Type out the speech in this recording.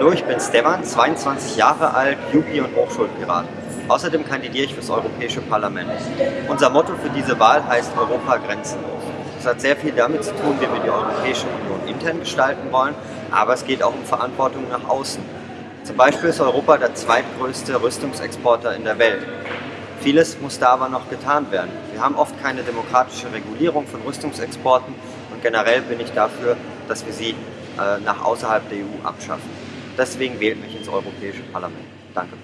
Hallo, ich bin Stefan, 22 Jahre alt, Jubi und Hochschulpirat. Außerdem kandidiere ich fürs Europäische Parlament. Unser Motto für diese Wahl heißt Europa grenzenlos. Das hat sehr viel damit zu tun, wie wir die Europäische Union intern gestalten wollen, aber es geht auch um Verantwortung nach außen. Zum Beispiel ist Europa der zweitgrößte Rüstungsexporter in der Welt. Vieles muss da aber noch getan werden. Wir haben oft keine demokratische Regulierung von Rüstungsexporten und generell bin ich dafür, dass wir sie äh, nach außerhalb der EU abschaffen. Deswegen wählt mich ins Europäische Parlament. Danke.